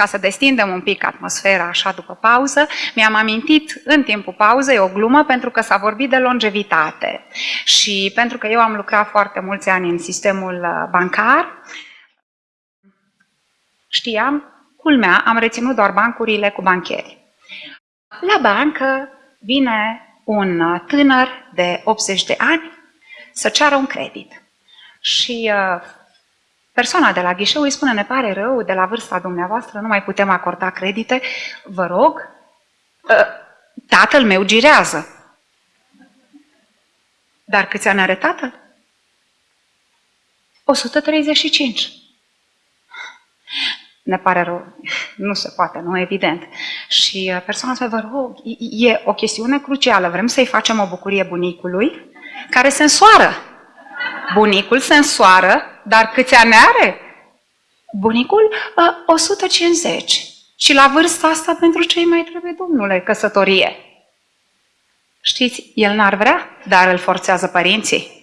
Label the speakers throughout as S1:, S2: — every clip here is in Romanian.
S1: ca să destindem un pic atmosfera așa după pauză, mi-am amintit în timpul pauzei o glumă pentru că s-a vorbit de longevitate. Și pentru că eu am lucrat foarte mulți ani în sistemul uh, bancar, știam, culmea, am reținut doar bancurile cu bancheri. La bancă vine un uh, tânăr de 80 de ani să ceară un credit. Și uh, persoana de la ghișeu îi spune, ne pare rău, de la vârsta dumneavoastră nu mai putem acorda credite, vă rog, uh, tatăl meu girează. Dar câți ani are tatăl? 135 ne pare rău, nu se poate, nu, evident. Și uh, persoana spune, vă rog, e o chestiune crucială, vrem să-i facem o bucurie bunicului, care se însoară. Bunicul se însoară, dar câți ani are? Bunicul? 150. Uh, Și la vârsta asta pentru ce mai trebuie, domnule, căsătorie? Știți, el n-ar vrea, dar îl forțează părinții.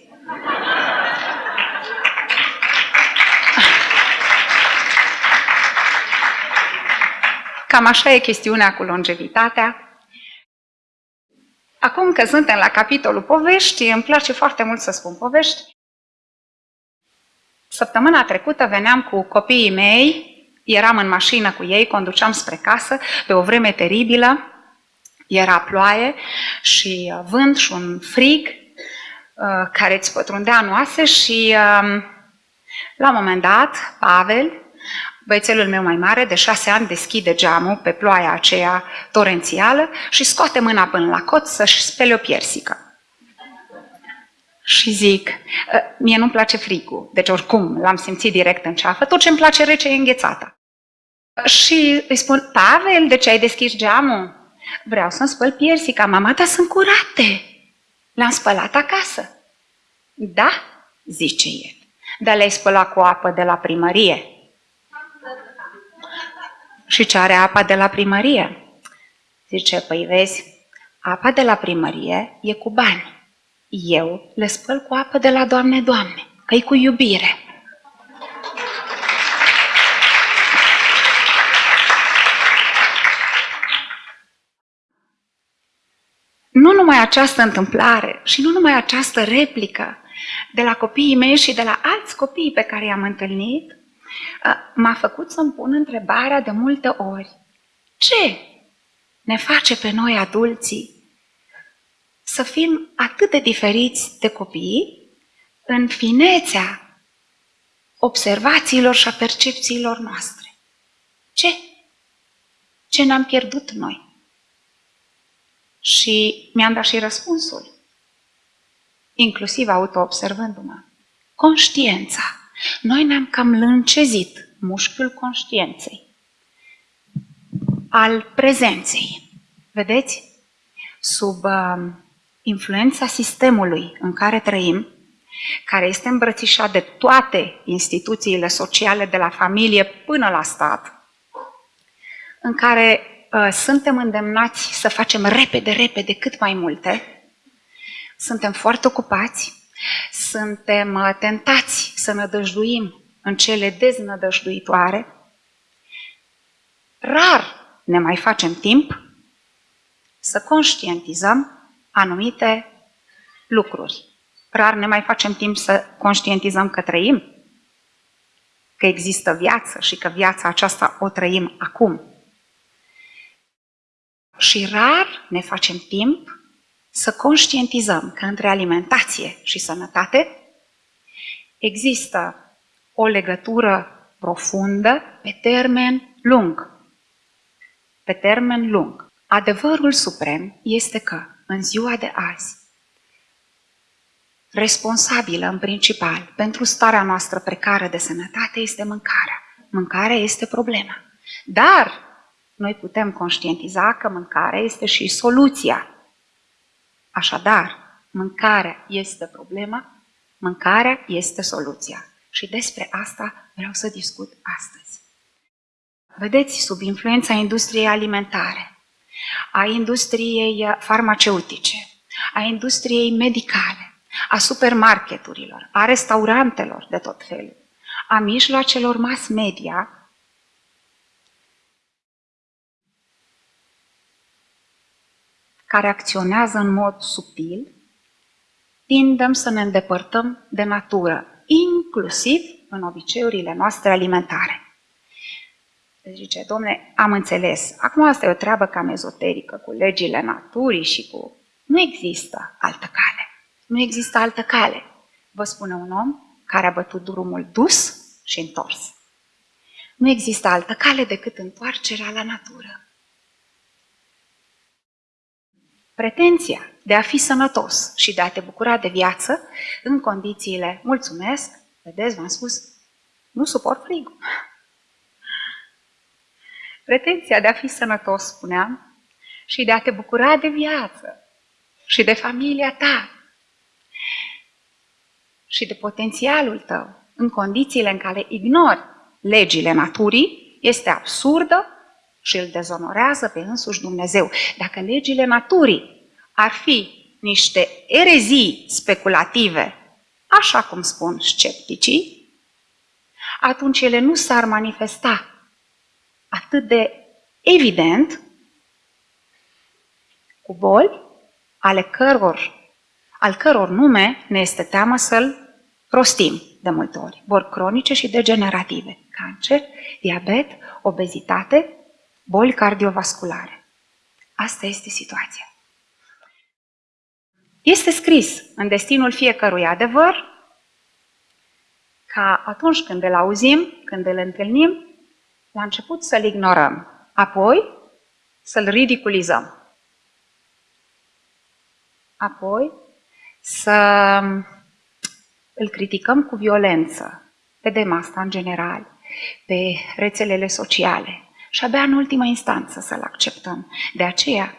S1: Cam așa e chestiunea cu longevitatea. Acum că suntem la capitolul povești, îmi place foarte mult să spun povești. Săptămâna trecută veneam cu copiii mei, eram în mașină cu ei, conduceam spre casă, pe o vreme teribilă, era ploaie și uh, vânt și un frig uh, care îți pătrundea în oase și um, la un moment dat, Pavel, Băiețelul meu mai mare, de șase ani, deschide geamul pe ploaia aceea torențială și scoate mâna până la cot să-și spele o piersică. Și zic, ă, mie nu-mi place frigul, deci oricum l-am simțit direct în ceafă, tot ce îmi place rece e înghețată. Și îi spun, Pavel, de ce ai deschis geamul? Vreau să-mi spăl piersica, mama, dar sunt curate. L-am spălat acasă. Da, zice el. Dar le-ai spălat cu apă de la primărie. Și ce are apa de la primărie? Zice, păi vezi, apa de la primărie e cu bani. Eu le spăl cu apă de la Doamne, Doamne, că e cu iubire. Nu numai această întâmplare și nu numai această replică de la copiii mei și de la alți copii pe care i-am întâlnit, m-a făcut să-mi pun întrebarea de multe ori. Ce ne face pe noi adulții să fim atât de diferiți de copii în finețea observațiilor și a percepțiilor noastre? Ce? Ce ne-am pierdut noi? Și mi-am dat și răspunsul, inclusiv auto-observându-mă. Conștiența. Noi ne-am cam lâncezit mușchiul conștiinței, al prezenței. Vedeți? Sub uh, influența sistemului în care trăim, care este îmbrățișat de toate instituțiile sociale, de la familie până la stat, în care uh, suntem îndemnați să facem repede, repede cât mai multe, suntem foarte ocupați, suntem uh, tentați să nădăjduim în cele deznădăjduitoare. Rar ne mai facem timp să conștientizăm anumite lucruri. Rar ne mai facem timp să conștientizăm că trăim, că există viață și că viața aceasta o trăim acum. Și rar ne facem timp să conștientizăm că între alimentație și sănătate există o legătură profundă pe termen lung. Pe termen lung. Adevărul suprem este că în ziua de azi, responsabilă în principal pentru starea noastră precară de sănătate este mâncarea. Mâncarea este problema. Dar noi putem conștientiza că mâncarea este și soluția Așadar, mâncarea este problema, mâncarea este soluția. Și despre asta vreau să discut astăzi. Vedeți, sub influența industriei alimentare, a industriei uh, farmaceutice, a industriei medicale, a supermarketurilor, a restaurantelor de tot felul, a mijloacelor mass media, care acționează în mod subtil, tindem să ne îndepărtăm de natură, inclusiv în obiceiurile noastre alimentare. Deci zice, domne, am înțeles. Acum asta e o treabă cam ezoterică, cu legile naturii și cu... Nu există altă cale. Nu există altă cale. Vă spune un om care a bătut drumul dus și întors. Nu există altă cale decât întoarcerea la natură. Pretenția de a fi sănătos și de a te bucura de viață în condițiile, mulțumesc, vedeți, v-am spus, nu suport frigul. Pretenția de a fi sănătos, spuneam, și de a te bucura de viață și de familia ta și de potențialul tău în condițiile în care ignori legile naturii, este absurdă și îl dezonorează pe însuși Dumnezeu. Dacă legile naturii ar fi niște erezii speculative, așa cum spun scepticii, atunci ele nu s-ar manifesta atât de evident cu boli ale căror, al căror nume ne este teamă să-l rostim de multe ori. Boli cronice și degenerative, cancer, diabet, obezitate, boli cardiovasculare. Asta este situația. Este scris în destinul fiecărui adevăr ca atunci când îl auzim, când îl întâlnim, la început să-l ignorăm, apoi să-l ridiculizăm. Apoi să îl criticăm cu violență. Vedem asta în general pe rețelele sociale și abia în ultima instanță să-l acceptăm. De aceea,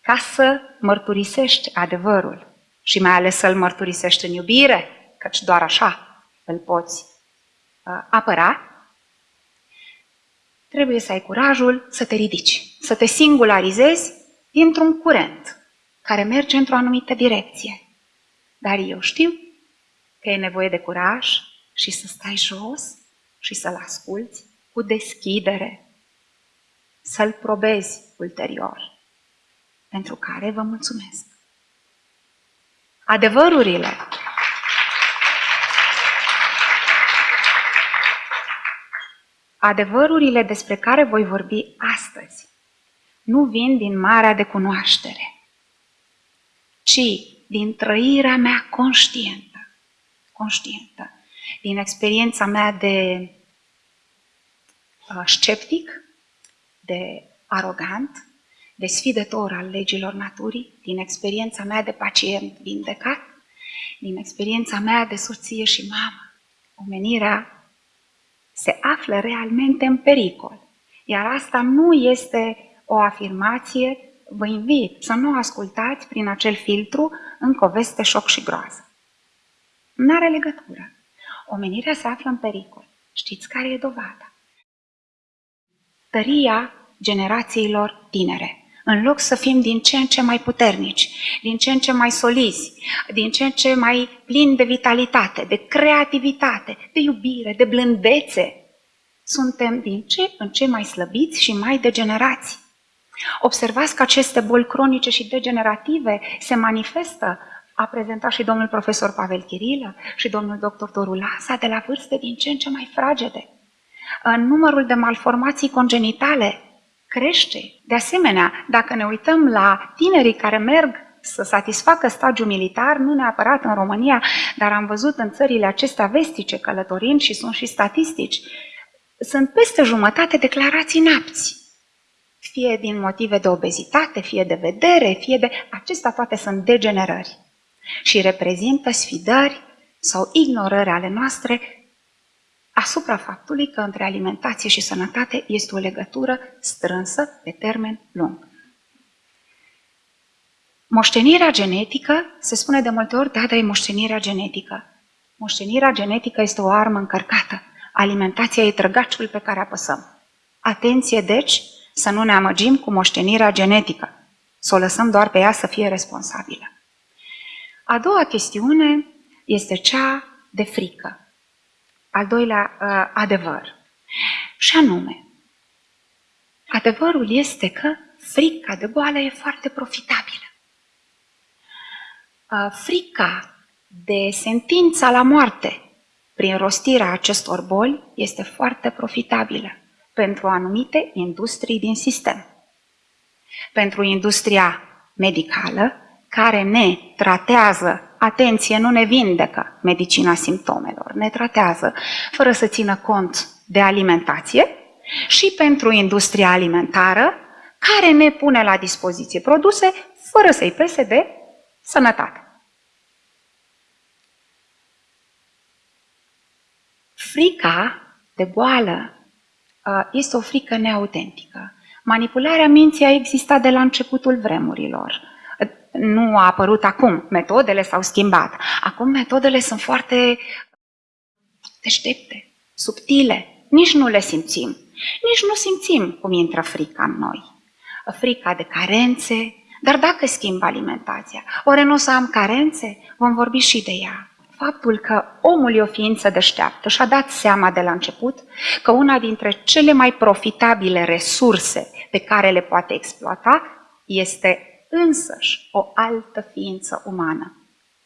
S1: ca să mărturisești adevărul și mai ales să-l mărturisești în iubire, căci doar așa îl poți uh, apăra, trebuie să ai curajul să te ridici, să te singularizezi dintr-un curent care merge într-o anumită direcție. Dar eu știu că e nevoie de curaj și să stai jos și să-l asculți cu deschidere, să-l probezi ulterior, pentru care vă mulțumesc. Adevărurile Adevărurile despre care voi vorbi astăzi nu vin din marea de cunoaștere, ci din trăirea mea conștientă, conștientă, din experiența mea de uh, sceptic, de arogant, de sfidător al legilor naturii, din experiența mea de pacient vindecat, din experiența mea de soție și mamă. Omenirea se află realmente în pericol. Iar asta nu este o afirmație, vă invit să nu ascultați prin acel filtru încă o veste șoc și groază. Nu are legătură. Omenirea se află în pericol. Știți care e dovada? Tăria generațiilor tinere. În loc să fim din ce în ce mai puternici, din ce în ce mai solizi, din ce în ce mai plini de vitalitate, de creativitate, de iubire, de blândețe, suntem din ce în ce mai slăbiți și mai degenerați. Observați că aceste boli cronice și degenerative se manifestă, a prezentat și domnul profesor Pavel Chirilă și domnul doctor Doru Lasa, de la vârste din ce în ce mai fragede. În numărul de malformații congenitale crește. De asemenea, dacă ne uităm la tinerii care merg să satisfacă stagiul militar, nu neapărat în România, dar am văzut în țările acestea vestice călătorind și sunt și statistici, sunt peste jumătate declarații napți. Fie din motive de obezitate, fie de vedere, fie de... Acestea toate sunt degenerări și reprezintă sfidări sau ignorări ale noastre asupra faptului că între alimentație și sănătate este o legătură strânsă pe termen lung. Moștenirea genetică, se spune de multe ori, da, dar e moștenirea genetică. Moștenirea genetică este o armă încărcată. Alimentația e trăgaciul pe care apăsăm. Atenție, deci, să nu ne amăgim cu moștenirea genetică, să o lăsăm doar pe ea să fie responsabilă. A doua chestiune este cea de frică. Al doilea uh, adevăr. Și anume, adevărul este că frica de boală e foarte profitabilă. Frica de sentința la moarte prin rostirea acestor boli este foarte profitabilă pentru anumite industrii din sistem. Pentru industria medicală, care ne tratează, atenție, nu ne vindecă medicina simptomelor, ne tratează fără să țină cont de alimentație și pentru industria alimentară, care ne pune la dispoziție produse fără să-i pese de sănătate. Frica de boală uh, este o frică neautentică. Manipularea minții a existat de la începutul vremurilor. Nu a apărut acum, metodele s-au schimbat. Acum metodele sunt foarte deștepte, subtile, nici nu le simțim. Nici nu simțim cum intră frica în noi. Frica de carențe, dar dacă schimb alimentația, oare nu o să am carențe? Vom vorbi și de ea faptul că omul e o ființă deșteaptă și a dat seama de la început că una dintre cele mai profitabile resurse pe care le poate exploata este însăși o altă ființă umană.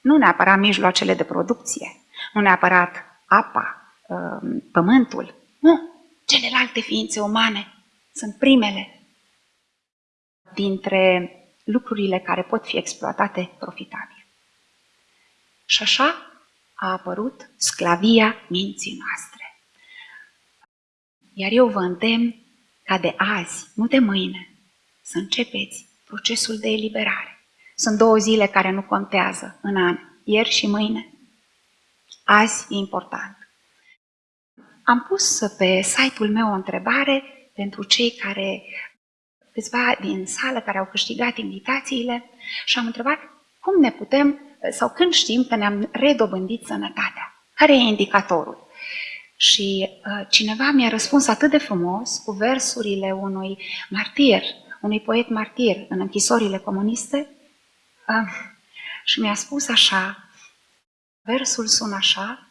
S1: Nu neapărat mijloacele de producție, nu neapărat apa, um, pământul, nu, celelalte ființe umane sunt primele dintre lucrurile care pot fi exploatate profitabil. Și așa a apărut sclavia minții noastre. Iar eu vă îndemn ca de azi, nu de mâine, să începeți procesul de eliberare. Sunt două zile care nu contează în an, ieri și mâine. Azi e important. Am pus pe site-ul meu o întrebare pentru cei care, câțiva din sală care au câștigat invitațiile și am întrebat cum ne putem sau când știm că ne-am redobândit sănătatea? Care e indicatorul? Și uh, cineva mi-a răspuns atât de frumos cu versurile unui martir, unui poet martir în închisorile comuniste uh, și mi-a spus așa, versul sună așa,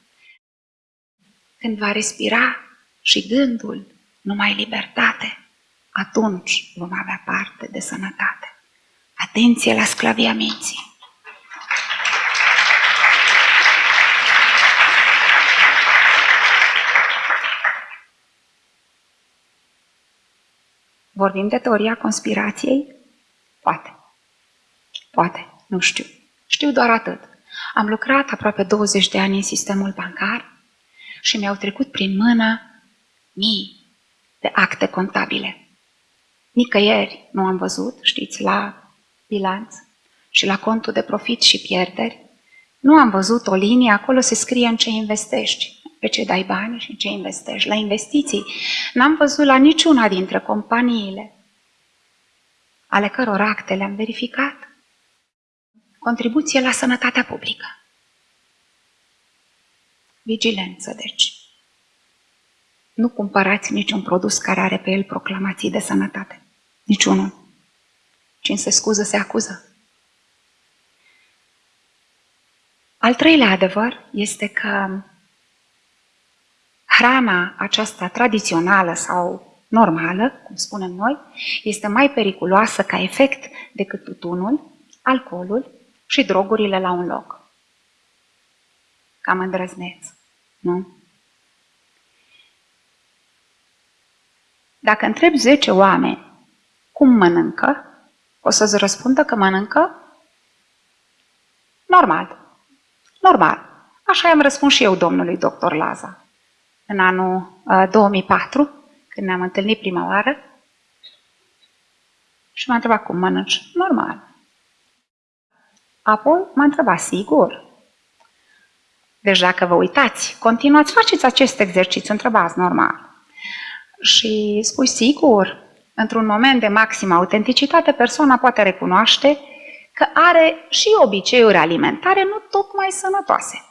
S1: când va respira și gândul numai libertate, atunci vom avea parte de sănătate. Atenție la sclavia minții! Vorbim de teoria conspirației? Poate. Poate, nu știu. Știu doar atât. Am lucrat aproape 20 de ani în sistemul bancar și mi-au trecut prin mână mii de acte contabile. Nicăieri nu am văzut, știți, la bilanț și la contul de profit și pierderi. Nu am văzut o linie, acolo se scrie în ce investești pe ce dai bani și ce investești. La investiții n-am văzut la niciuna dintre companiile ale căror acte le-am verificat contribuție la sănătatea publică. Vigilență, deci. Nu cumpărați niciun produs care are pe el proclamații de sănătate. Niciunul. Cine se scuză, se acuză. Al treilea adevăr este că hrana aceasta tradițională sau normală, cum spunem noi, este mai periculoasă ca efect decât tutunul, alcoolul și drogurile la un loc. Cam îndrăzneț, nu? Dacă întrebi 10 oameni cum mănâncă, o să-ți răspundă că mănâncă normal. Normal. Așa i-am răspuns și eu domnului doctor Laza în anul uh, 2004, când ne-am întâlnit prima oară, și m-a întrebat cum mănânci. Normal. Apoi m-a întrebat, sigur. Deci dacă vă uitați, continuați, faceți acest exercițiu, întrebați normal. Și spui, sigur, într-un moment de maximă autenticitate, persoana poate recunoaște că are și obiceiuri alimentare nu tocmai sănătoase.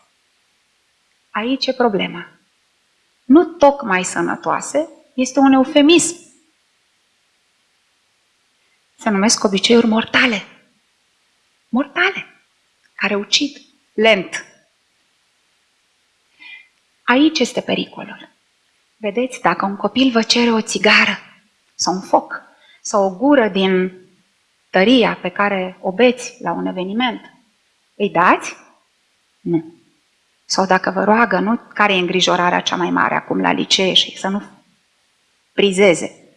S1: Aici e problema nu tocmai sănătoase, este un eufemism. Se numesc obiceiuri mortale. Mortale, care ucid lent. Aici este pericolul. Vedeți, dacă un copil vă cere o țigară sau un foc sau o gură din tăria pe care o beți la un eveniment, îi dați? Nu. Sau dacă vă roagă, nu? Care e îngrijorarea cea mai mare acum la licee și să nu prizeze.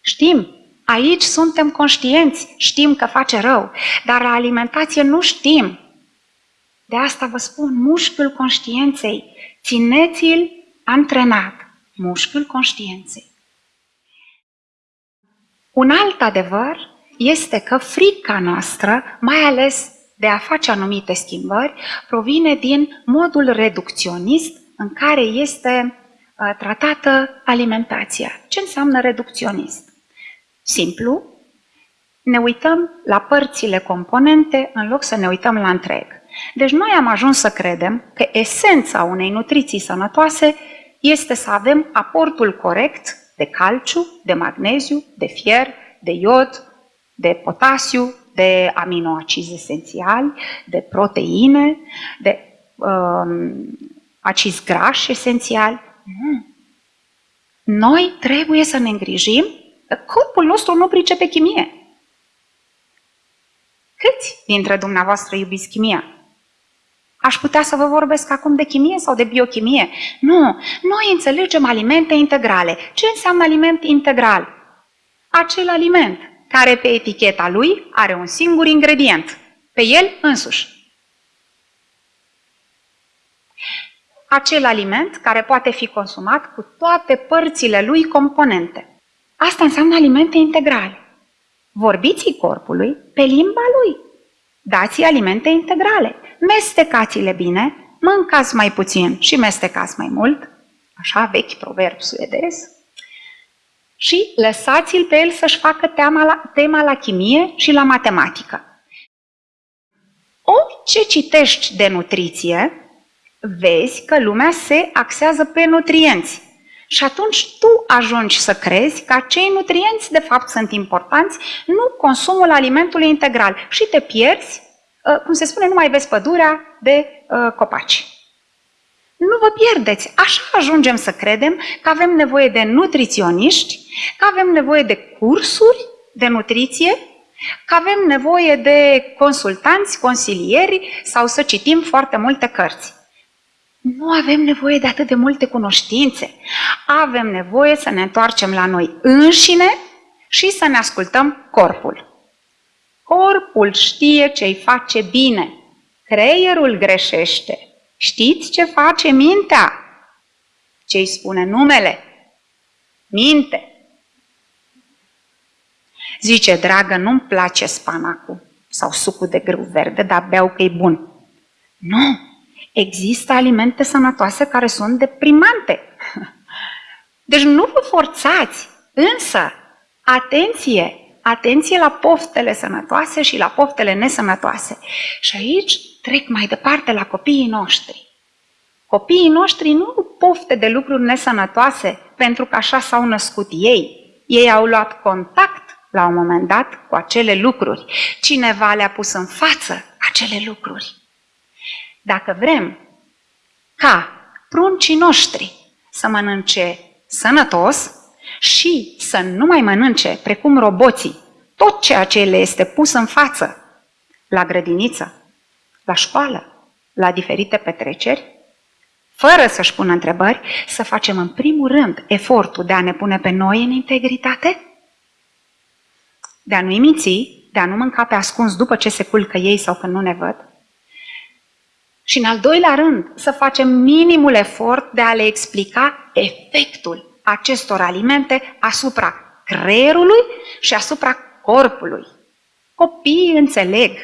S1: Știm, aici suntem conștienți, știm că face rău, dar la alimentație nu știm. De asta vă spun, mușchiul conștiinței, țineți-l antrenat, mușchiul conștiinței. Un alt adevăr este că frica noastră, mai ales de a face anumite schimbări, provine din modul reducționist în care este uh, tratată alimentația. Ce înseamnă reducționist? Simplu, ne uităm la părțile componente în loc să ne uităm la întreg. Deci noi am ajuns să credem că esența unei nutriții sănătoase este să avem aportul corect de calciu, de magneziu, de fier, de iod, de potasiu, de aminoacizi esențiali, de proteine, de um, acizi grași esențiali. Nu. Noi trebuie să ne îngrijim că corpul nostru nu pricepe chimie. Câți dintre dumneavoastră iubiți chimia? Aș putea să vă vorbesc acum de chimie sau de biochimie. Nu, noi înțelegem alimente integrale. Ce înseamnă aliment integral? Acel aliment care pe eticheta lui are un singur ingredient, pe el însuși. Acel aliment care poate fi consumat cu toate părțile lui componente. Asta înseamnă alimente integrale. Vorbiți corpului pe limba lui. Dați alimente integrale. Mestecați-le bine, mâncați mai puțin și mestecați mai mult. Așa vechi proverb suedez și lăsați-l pe el să-și facă tema la, tema la chimie și la matematică. Orice citești de nutriție, vezi că lumea se axează pe nutrienți. Și atunci tu ajungi să crezi că acei nutrienți de fapt sunt importanți, nu consumul alimentului integral și te pierzi, ă, cum se spune, nu mai vezi pădurea de ă, copaci. Nu vă pierdeți. Așa ajungem să credem că avem nevoie de nutriționiști, că avem nevoie de cursuri de nutriție, că avem nevoie de consultanți, consilieri sau să citim foarte multe cărți. Nu avem nevoie de atât de multe cunoștințe. Avem nevoie să ne întoarcem la noi înșine și să ne ascultăm corpul. Corpul știe ce-i face bine. Creierul greșește. Știți ce face mintea? Ce îi spune numele? Minte. Zice, dragă, nu-mi place spanacul sau sucul de grâu verde, dar beau că e bun. Nu! Există alimente sănătoase care sunt deprimante. Deci nu vă forțați, însă, atenție, atenție la poftele sănătoase și la poftele nesănătoase. Și aici trec mai departe la copiii noștri. Copiii noștri nu pofte de lucruri nesănătoase pentru că așa s-au născut ei. Ei au luat contact la un moment dat cu acele lucruri. Cineva le-a pus în față acele lucruri. Dacă vrem ca pruncii noștri să mănânce sănătos și să nu mai mănânce, precum roboții, tot ceea ce le este pus în față la grădiniță, la școală, la diferite petreceri, fără să-și pună întrebări, să facem în primul rând efortul de a ne pune pe noi în integritate, de a nu-i minți, de a nu mânca pe ascuns după ce se culcă ei sau când nu ne văd. Și în al doilea rând, să facem minimul efort de a le explica efectul acestor alimente asupra creierului și asupra corpului. Copiii înțeleg.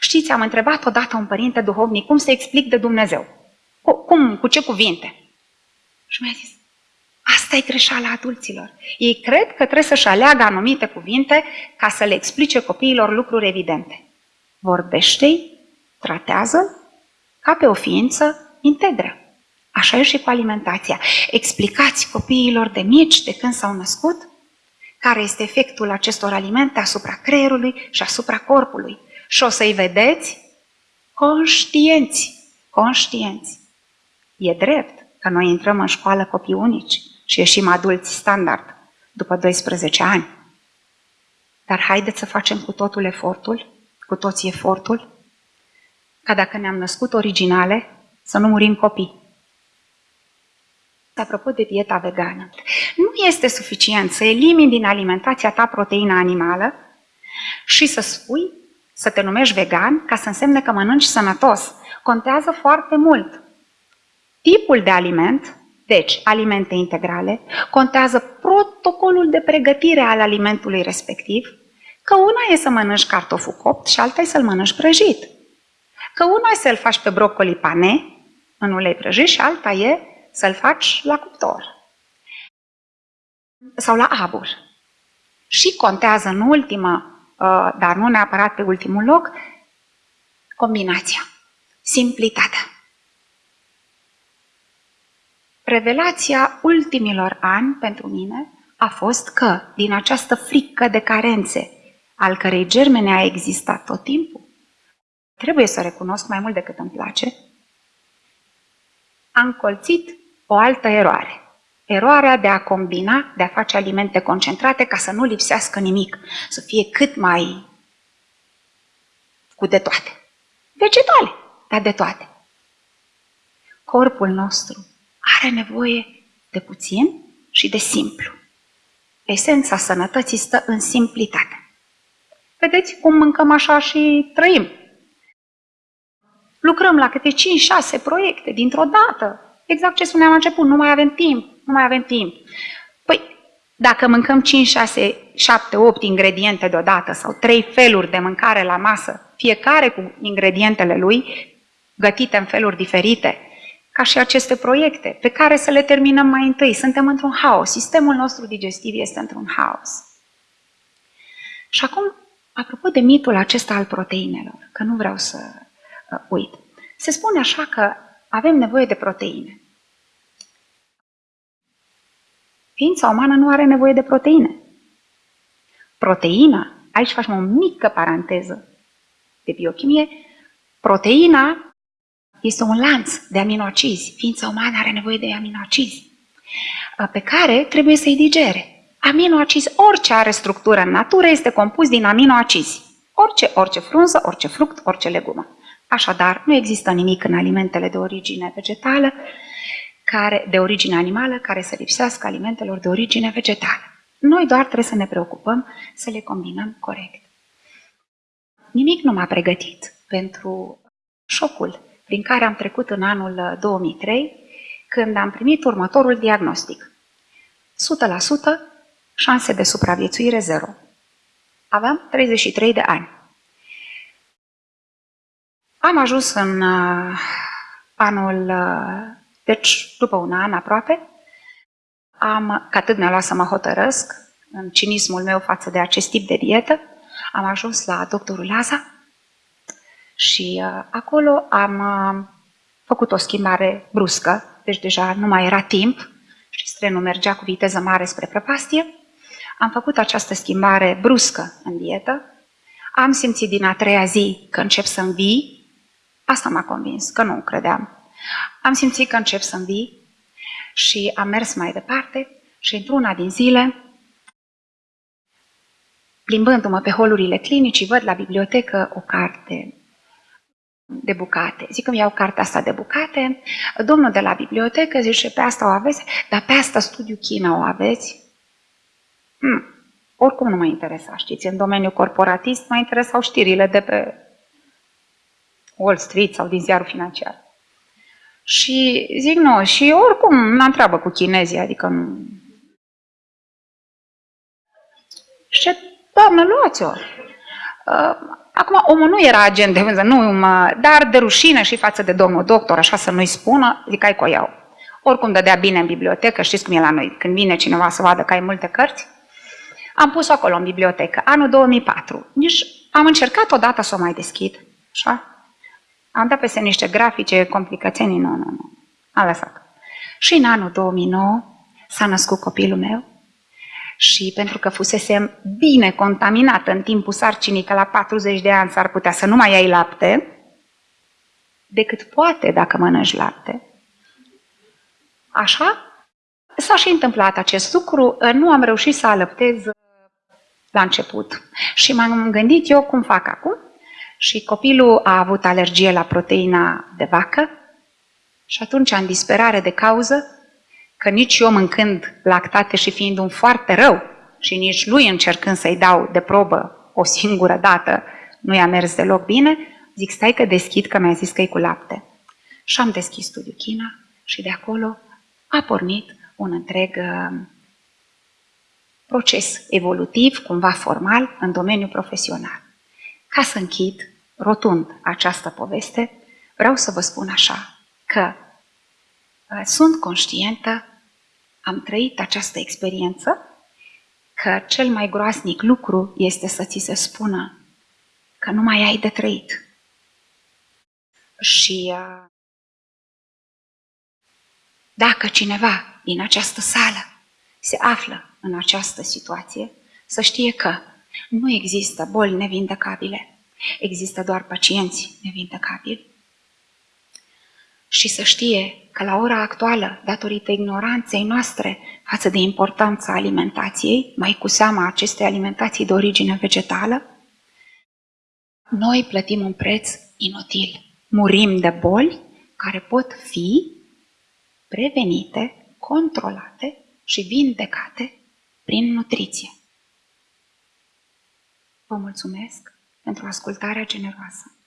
S1: Știți, am întrebat odată un părinte duhovnic cum să explic de Dumnezeu. Cum? Cu ce cuvinte? Și mi-a zis, asta e greșeala adulților. Ei cred că trebuie să-și aleagă anumite cuvinte ca să le explice copiilor lucruri evidente. Vorbește-i, tratează ca pe o ființă integră. Așa e și cu alimentația. Explicați copiilor de mici, de când s-au născut, care este efectul acestor alimente asupra creierului și asupra corpului. Și o să-i vedeți conștienți, conștienți. E drept că noi intrăm în școală copii unici și ieșim adulți standard după 12 ani. dar haideți să facem cu totul efortul, cu toții efortul, ca dacă ne-am născut originale, să nu murim copii. Apropo de dieta vegană, nu este suficient să elimini din alimentația ta proteina animală și să spui, să te numești vegan, ca să însemne că mănânci sănătos. Contează foarte mult. Tipul de aliment, deci alimente integrale, contează protocolul de pregătire al alimentului respectiv, că una e să mănânci cartoful copt și alta e să-l mănânci prăjit. Că una e să-l faci pe brocoli pane, în ulei prăjit, și alta e să-l faci la cuptor. Sau la abur. Și contează în ultima, uh, dar nu neapărat pe ultimul loc, combinația, simplitatea. Revelația ultimilor ani pentru mine a fost că, din această frică de carențe, al cărei germene a existat tot timpul, trebuie să recunosc mai mult decât îmi place, am colțit o altă eroare. Eroarea de a combina, de a face alimente concentrate ca să nu lipsească nimic, să fie cât mai cu de toate. Vegetale, dar de toate. Corpul nostru are nevoie de puțin și de simplu. Esența sănătății stă în simplitate. Vedeți cum mâncăm așa și trăim. Lucrăm la câte 5-6 proiecte dintr-o dată. Exact ce spuneam la început, nu mai avem timp, nu mai avem timp. Păi, dacă mâncăm 5, 6, 7, 8 ingrediente deodată sau 3 feluri de mâncare la masă, fiecare cu ingredientele lui, gătite în feluri diferite, ca și aceste proiecte, pe care să le terminăm mai întâi. Suntem într-un haos. Sistemul nostru digestiv este într-un haos. Și acum, apropo de mitul acesta al proteinelor, că nu vreau să uh, uit, se spune așa că avem nevoie de proteine. Ființa umană nu are nevoie de proteine. Proteina, aici facem o mică paranteză de biochimie, proteina este un lanț de aminoacizi. Ființa umană are nevoie de aminoacizi pe care trebuie să-i digere. Aminoacizi, orice are structură în natură, este compus din aminoacizi. Orice, orice frunză, orice fruct, orice legumă. Așadar, nu există nimic în alimentele de origine vegetală, care, de origine animală, care să lipsească alimentelor de origine vegetală. Noi doar trebuie să ne preocupăm să le combinăm corect. Nimic nu m-a pregătit pentru șocul prin care am trecut în anul 2003, uh, când am primit următorul diagnostic. 100% șanse de supraviețuire zero. Aveam 33 de ani. Am ajuns în uh, anul, uh, deci după un an aproape, am, că atât mi-a luat să mă hotărăsc, în cinismul meu față de acest tip de dietă, am ajuns la doctorul Laza și uh, acolo am uh, făcut o schimbare bruscă, deci deja nu mai era timp și trenul mergea cu viteză mare spre prăpastie. Am făcut această schimbare bruscă în dietă. Am simțit din a treia zi că încep să învii. Asta m-a convins, că nu credeam. Am simțit că încep să învii și am mers mai departe și într-una din zile, plimbându-mă pe holurile clinicii, văd la bibliotecă o carte de bucate. Zic că iau cartea asta de bucate, domnul de la bibliotecă zice, pe asta o aveți, dar pe asta studiu China o aveți? Hmm. Oricum nu mă interesa, știți, în domeniul corporatist mă interesau știrile de pe Wall Street sau din ziarul financiar. Și zic, nu, și oricum n-am treabă cu chinezii, adică nu... Și doamnă, luați-o. Uh, Acum, omul nu era agent de vânză, nu mă, dar de rușine și față de domnul doctor, așa să nu-i spună, zic, ai cu iau. Oricum dădea bine în bibliotecă, știți cum e la noi, când vine cineva să vadă că ai multe cărți. Am pus-o acolo în bibliotecă, anul 2004. Nici am încercat odată să o mai deschid, așa? Am dat peste niște grafice, complicațiuni, nu, nu, nu. Am lăsat. Și în anul 2009 s-a născut copilul meu, și pentru că fusesem bine contaminată în timpul sarcinii, că la 40 de ani s-ar putea să nu mai ai lapte, decât poate dacă mănânci lapte. Așa? S-a și întâmplat acest lucru. Nu am reușit să alăptez la început. Și m-am gândit eu cum fac acum. Și copilul a avut alergie la proteina de vacă și atunci, în disperare de cauză, că nici eu mâncând lactate și fiind un foarte rău și nici lui încercând să-i dau de probă o singură dată, nu i-a mers deloc bine, zic, stai că deschid, că mi-a zis că e cu lapte. Și am deschis studiul China și de acolo a pornit un întreg uh, proces evolutiv, cumva formal, în domeniul profesional. Ca să închid rotund această poveste, vreau să vă spun așa, că uh, sunt conștientă, am trăit această experiență, că cel mai groasnic lucru este să ți se spună că nu mai ai de trăit. Și uh, dacă cineva din această sală se află în această situație, să știe că nu există boli nevindecabile, există doar pacienți nevindecabili. Și să știe că la ora actuală, datorită ignoranței noastre față de importanța alimentației, mai cu seama acestei alimentații de origine vegetală, noi plătim un preț inutil. Murim de boli care pot fi prevenite, controlate și vindecate prin nutriție. Vă mulțumesc pentru ascultarea generoasă.